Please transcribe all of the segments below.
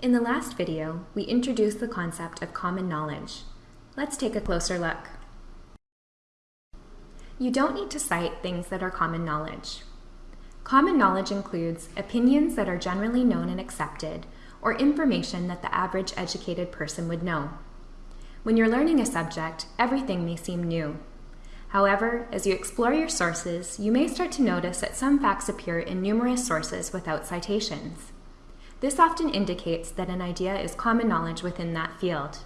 In the last video, we introduced the concept of common knowledge. Let's take a closer look. You don't need to cite things that are common knowledge. Common knowledge includes opinions that are generally known and accepted, or information that the average educated person would know. When you're learning a subject, everything may seem new. However, as you explore your sources, you may start to notice that some facts appear in numerous sources without citations. This often indicates that an idea is common knowledge within that field.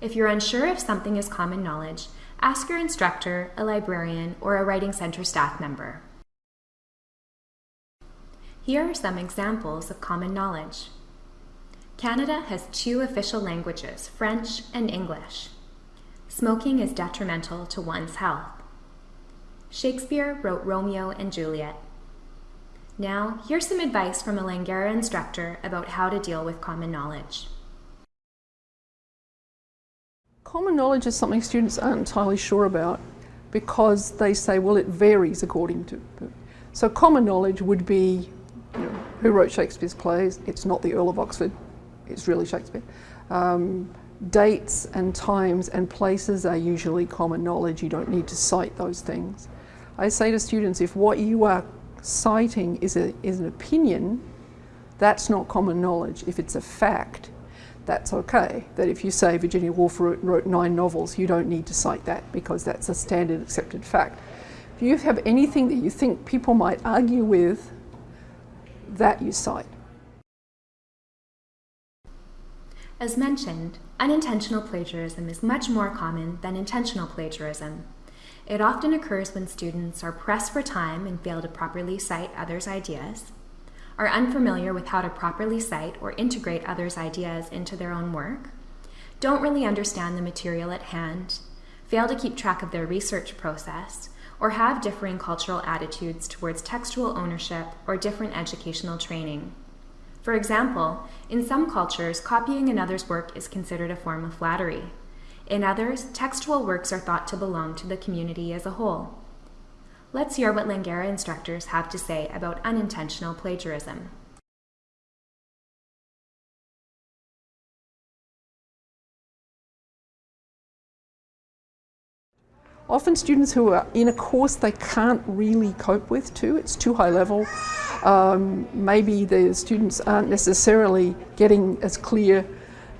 If you're unsure if something is common knowledge, ask your instructor, a librarian, or a Writing Center staff member. Here are some examples of common knowledge. Canada has two official languages, French and English. Smoking is detrimental to one's health. Shakespeare wrote Romeo and Juliet. Now, here's some advice from a Langara instructor about how to deal with common knowledge. Common knowledge is something students aren't entirely sure about because they say, well, it varies according to. So common knowledge would be, you know, who wrote Shakespeare's plays? It's not the Earl of Oxford, it's really Shakespeare. Um, dates and times and places are usually common knowledge. You don't need to cite those things. I say to students, if what you are citing is, a, is an opinion, that's not common knowledge. If it's a fact, that's okay. That if you say Virginia Woolf wrote, wrote nine novels, you don't need to cite that because that's a standard accepted fact. If you have anything that you think people might argue with, that you cite. As mentioned, unintentional plagiarism is much more common than intentional plagiarism. It often occurs when students are pressed for time and fail to properly cite others' ideas, are unfamiliar with how to properly cite or integrate others' ideas into their own work, don't really understand the material at hand, fail to keep track of their research process, or have differing cultural attitudes towards textual ownership or different educational training. For example, in some cultures, copying another's work is considered a form of flattery. In others, textual works are thought to belong to the community as a whole. Let's hear what Langara instructors have to say about unintentional plagiarism. Often students who are in a course they can't really cope with too, it's too high level. Um, maybe the students aren't necessarily getting as clear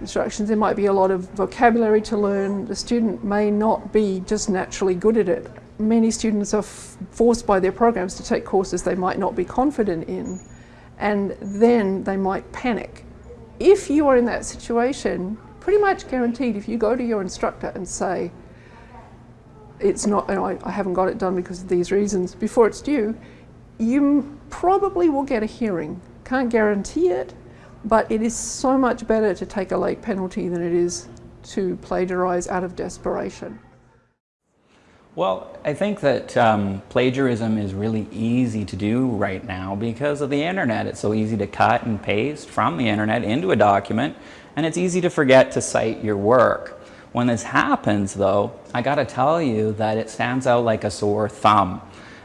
instructions. There might be a lot of vocabulary to learn. The student may not be just naturally good at it. Many students are forced by their programs to take courses they might not be confident in and then they might panic. If you are in that situation, pretty much guaranteed if you go to your instructor and say, it's not, you know, I, I haven't got it done because of these reasons, before it's due, you probably will get a hearing. Can't guarantee it, but it is so much better to take a late penalty than it is to plagiarise out of desperation. Well, I think that um, plagiarism is really easy to do right now because of the internet. It's so easy to cut and paste from the internet into a document, and it's easy to forget to cite your work. When this happens, though, I gotta tell you that it stands out like a sore thumb.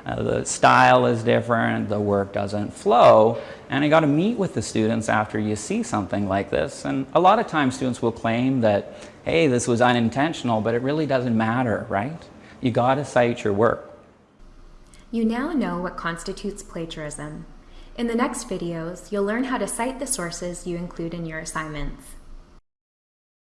Uh, the style is different, the work doesn't flow, and I got to meet with the students after you see something like this. And a lot of times students will claim that, hey, this was unintentional, but it really doesn't matter, right? You got to cite your work. You now know what constitutes plagiarism. In the next videos, you'll learn how to cite the sources you include in your assignments.